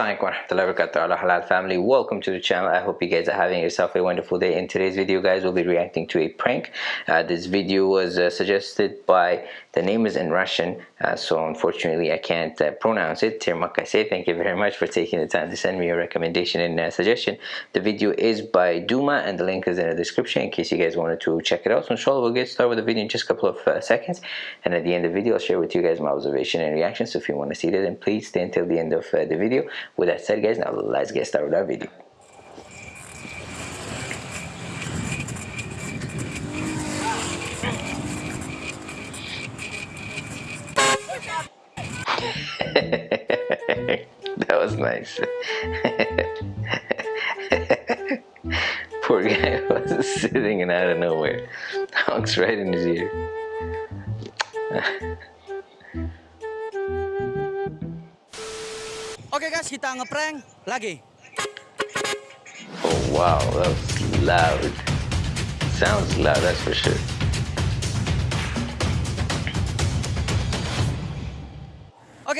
Assalamualaikum warahmatullahi wabarakatuh. Halal family welcome to the channel. I hope you guys are having yourself a wonderful day. In today's video guys we'll be reacting to a prank. Uh, this video was uh, suggested by the name is in Russian uh, so unfortunately I can't uh, pronounce it. Thank you very much for taking the time to send me a recommendation and uh, suggestion. The video is by Duma and the link is in the description in case you guys wanted to check it out. So inshallah we'll get started with the video in just a couple of uh, seconds. And at the end of the video I'll share with you guys my observation and reaction so if you want to see that then please stay until the end of the video with that said guys now let's get started with our video. That was nice. Poor guy was sitting and out of nowhere. Honks right in his ear Oke okay guys, kita ngeprank lagi. Oh wow, that was loud. Sounds loud, that's for sure.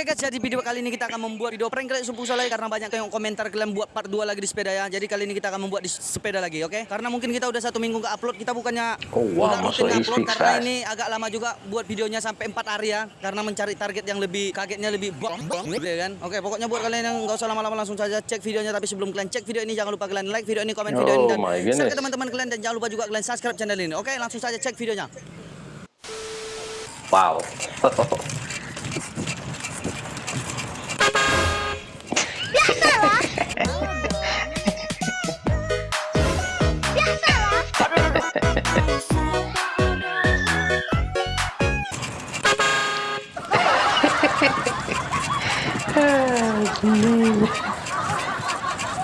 Oke guys, jadi video kali ini kita akan membuat video prank kalian sumpu lagi karena banyak yang komentar kalian buat part 2 lagi di sepeda ya. Jadi kali ini kita akan membuat di sepeda lagi, oke? Okay? Karena mungkin kita udah satu minggu ke upload, kita bukannya oh, wow, udah rutin upload karena fast. ini agak lama juga buat videonya sampai 4 hari ya. Karena mencari target yang lebih kagetnya lebih bong bong gitu ya kan. Oke, okay, pokoknya buat kalian yang nggak usah lama-lama langsung saja cek videonya tapi sebelum kalian cek video ini jangan lupa kalian like video ini, komen video oh, ini dan share ke teman-teman kalian dan jangan lupa juga kalian subscribe channel ini. Oke, okay, langsung saja cek videonya. Wow.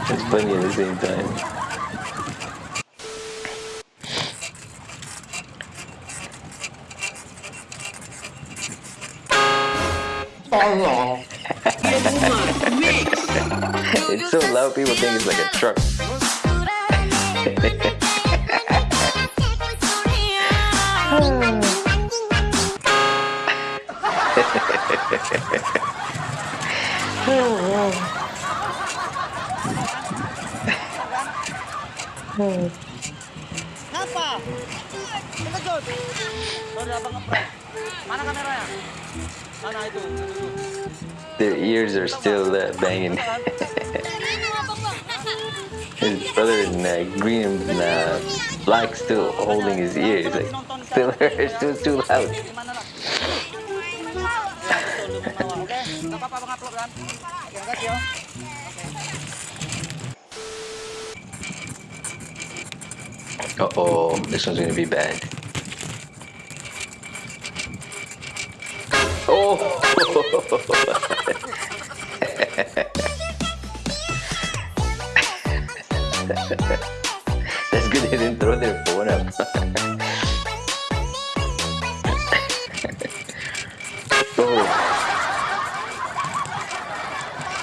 it's funny at the same time. Oh it's so loud people think it's like a truck. Apa? Terkejut. Their ears are still uh, banging. his brother in uh, green and uh, black still holding his ears. Like, still, still too loud. Uh oh, this one's gonna be bad. Oh! That's good they didn't throw their phone up. oh.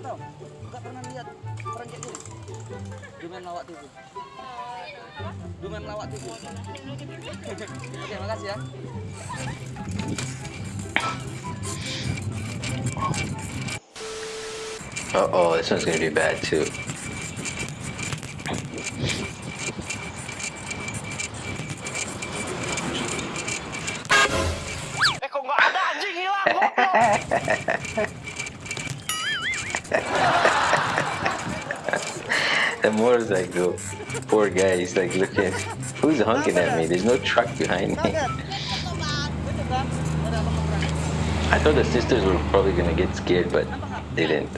Tahu? Enggak pernah lihat orang kayak gini. Dumen Lawak TV. Dumen Lawak TV. Oke, makasih ya. Uh oh, this one's gonna be bad too. the motorcycle, poor guy, he's like looking, who's honking at me? There's no truck behind me. I thought the sisters were probably gonna get scared, but they didn't.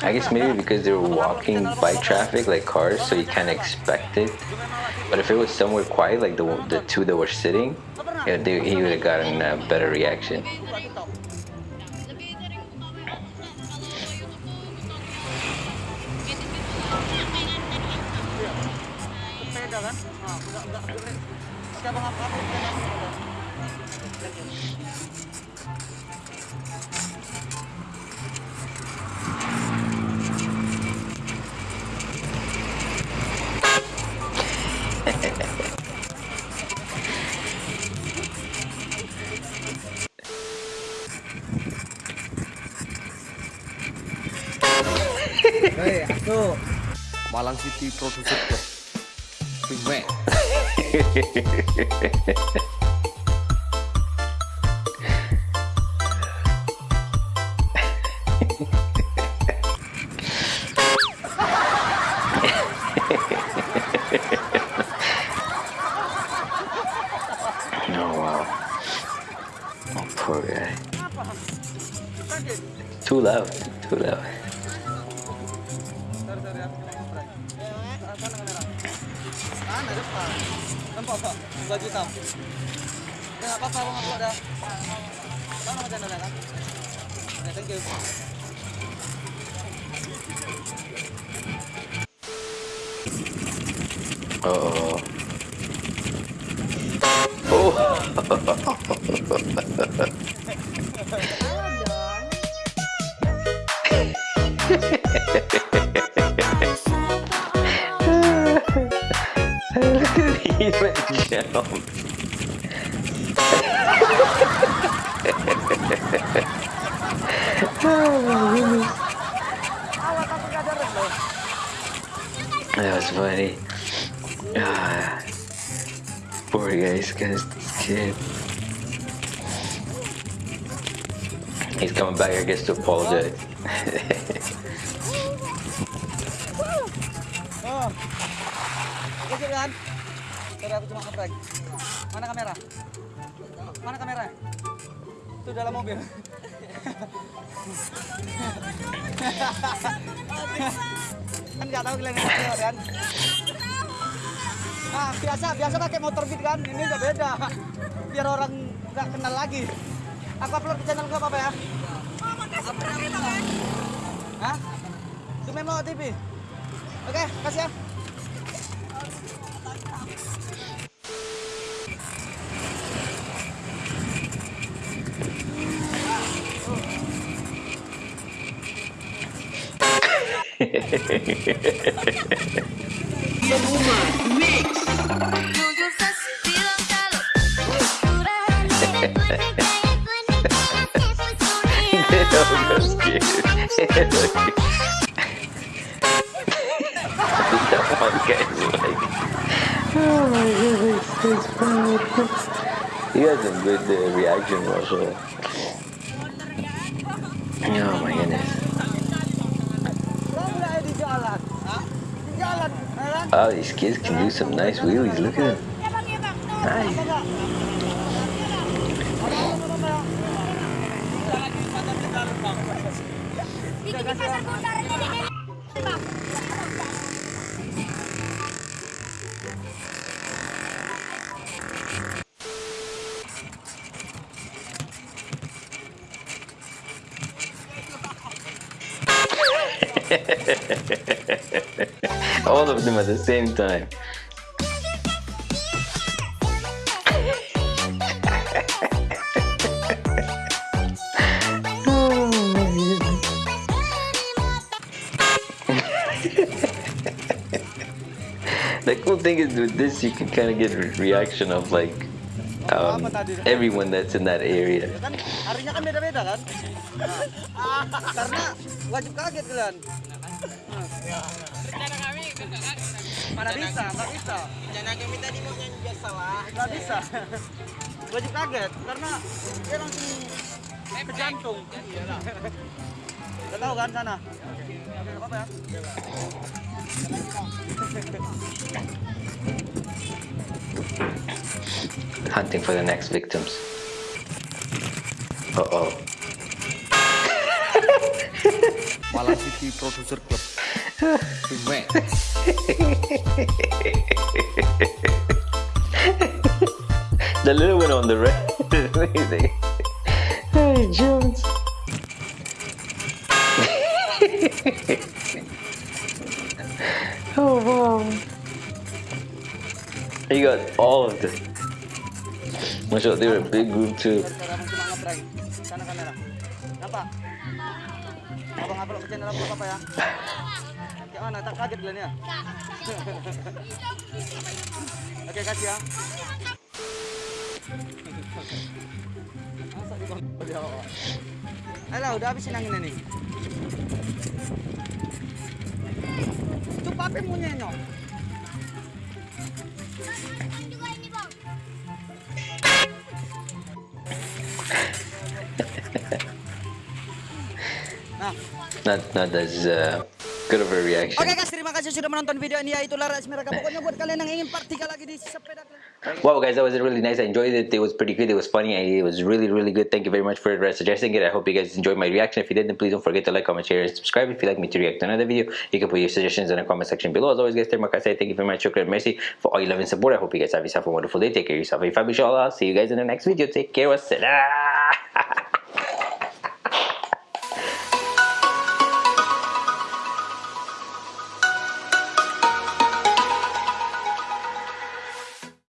I guess maybe because they were walking by traffic like cars, so you can't expect it. But if it was somewhere quiet, like the the two that were sitting, yeah, they, he would have gotten a better reaction. Malang City Producer Oh, too loud. Too loud. Tempat apa? Baju hitam. Dah apa apa abang upload dah. Bang nama channel dah. Okay, thank you. Oh. Oh. Hehehehe he loh. That was funny. Ah, poor guy, he's gonna scared. He's coming back, I guess, to apologize. Oh. Oke, sip Sorry, aku cuma ngeprank. Mana kamera? Mana kamera? Itu dalam mobil. kan nggak tahu kalian ini kan? Nah, biasa biasa pakai motor beat kan? Ini udah beda. Biar orang nggak kenal lagi. Aku upload ke channel gue apa ya? Hah? Itu Memo TV. Oke, kasih ya. I'm scared. that one guy's like, oh my goodness. You guys have good uh, reaction also. Oh my goodness. Oh, these kids can do some nice wheelies. Look at them. Nice. All of them at the same time. cool thing is with this, you can kind of get a reaction of like um, everyone that's in that area. Wajib kaget karena dia langsung ke jantung. Udah tahu kan sana? Oke, nggak apa ya? Hunting for the next victims. Uh oh. Malang City Producer Club. The little one on the right is amazing. Hey, Jones. oh, wow. You got all of them. Masya Allah, they were a big group too. Cara mo cuma nge-prank. Sana kamera. Nampak? Abang-abang ke channel apa apa ya? Kayak mana? Tak kaget Glenn ya? Oke, kasih ya. Masa di bawah dia, Pak? Alah, udah habisin anginnya nih. Itu papi mau nyenyok. Not, not as uh, good of a reaction. Oke guys, terima kasih sudah menonton video ini ya itulah Rais Pokoknya buat kalian yang ingin part 3 lagi di sepeda Wow, guys, that was really nice. I enjoyed it. It was pretty good. It was funny. It was really, really good. Thank you very much for suggesting it. I hope you guys enjoyed my reaction. If you did, then please don't forget to like, comment, share, and subscribe. If you'd like me to react to another video, you can put your suggestions in the comment section below. As always, guys, terima kasih. Thank you very much. Shukran. mercy for all your love and support. I hope you guys have yourself a wonderful day. Take care of yourself. Inshallah. I'll see you guys in the next video. Take care. Wassalam.